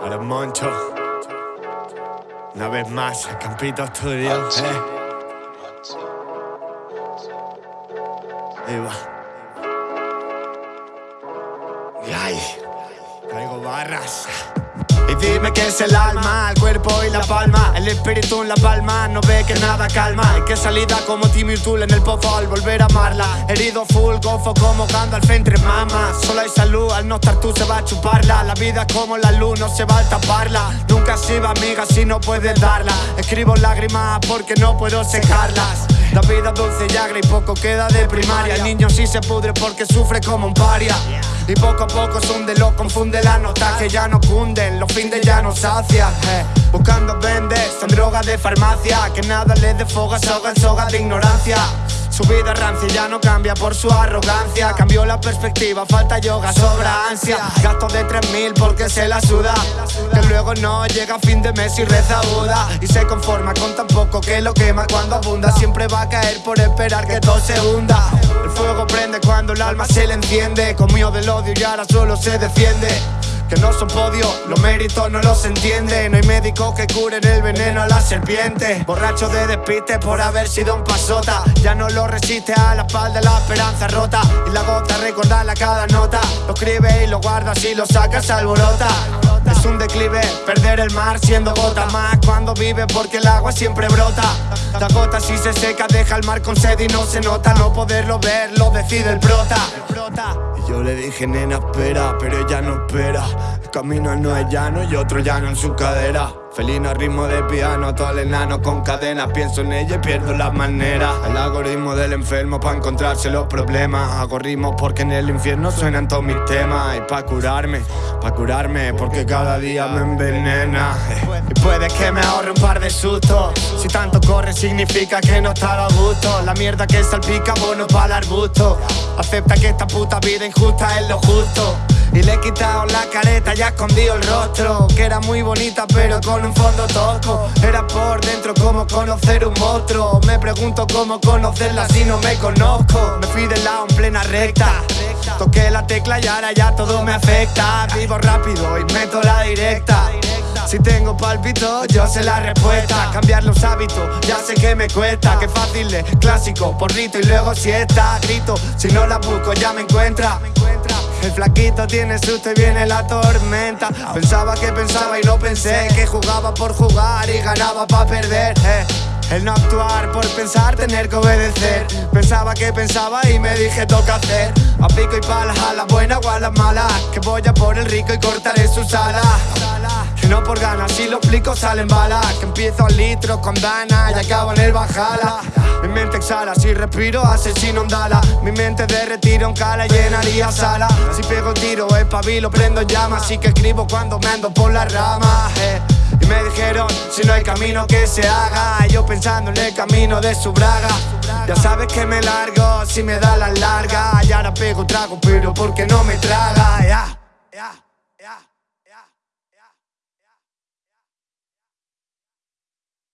Para Moncho. Una vez más, el Campito Studio. Eh. Ahí va. Y ahí, traigo barras. Y dime qué es el alma, el cuerpo y la palma. El espíritu en la palma, no ve que nada calma. Y que salida como Timmy Tool en el pozo al volver a amarla. Herido full, gofo como cuando al frente mama Solo hay salud, al no estar tú se va a chuparla. La vida es como la luz, no se va a taparla. Nunca se va amiga si no puedes darla. Escribo lágrimas porque no puedo secarlas. La vida dulce y agra y poco queda de primaria. El niño sí se pudre porque sufre como un paria y poco a poco se hunde, lo confunde la nota que ya no cunden, los fines ya no sacia. Eh. Buscando vendes, son drogas de farmacia, que nada le dé foga, soga en soga de ignorancia. Su vida rancia ya no cambia por su arrogancia Cambió la perspectiva, falta yoga, sobra ansia Gasto de 3000 porque se la suda Que luego no llega a fin de mes y reza Buda Y se conforma con tan poco que lo quema cuando abunda Siempre va a caer por esperar que todo se hunda alma se le enciende Comió del odio y ahora solo se defiende. Que no son podios, los méritos no los entiende. No hay médicos que curen el veneno a la serpiente. Borracho de despiste por haber sido un pasota. Ya no lo resiste a la espalda la esperanza rota. Y la gota recordarla cada nota. Lo escribe y lo guarda si lo sacas alborota el mar siendo gota más. Cuando vive porque el agua siempre brota. La gota si se seca deja el mar con sed y no se nota. No poderlo ver, lo decide el prota. Yo le dije, nena, espera, pero ella no espera. El camino no es llano y otro llano en su cadera. Felino ritmo de piano, todo el enano con cadenas Pienso en ella y pierdo las maneras. El algoritmo del enfermo para encontrarse los problemas. Hago ritmos porque en el infierno suenan todos mis temas. Y pa' curarme, pa' curarme porque cada día me envenena. Y puede que me ahorre un par de sustos. Si tanto corre significa que no estaba a gusto. La mierda que salpica, bueno para el arbusto. Acepta que esta puta vida injusta es lo justo y le he quitado la careta y escondido el rostro. Que era muy bonita pero con un fondo tosco. Era por dentro como conocer un monstruo. Me pregunto cómo conocerla si no me conozco. Me fui del lado en plena recta. Toqué la tecla y ahora ya todo me afecta. Vivo rápido y meto la directa. Si tengo palpito, yo sé la respuesta. Cambiar los hábitos, ya sé que me cuesta. Qué fácil es, clásico, porrito y luego siesta. Grito, si no la busco ya me encuentra el flaquito tiene susto y viene la tormenta. Pensaba que pensaba y no pensé Que jugaba por jugar y ganaba para perder eh. El no actuar por pensar, tener que obedecer. Pensaba que pensaba y me dije toca hacer A pico y pala, a la buena o a la mala Que voy a por el rico y cortaré sus alas Que no por ganas, si lo explico salen balas. Que empiezo al litro con dana y acabo en el bajala si respiro asesino andala. Mi mente de retiro en cala llenaría sala. Si pego tiro es pabilo, prendo llamas. Así que escribo cuando me ando por las ramas eh. Y me dijeron, si no hay camino que se haga Yo pensando en el camino de su braga. Ya sabes que me largo si me da la larga. Y ahora pego trago pero porque no me traga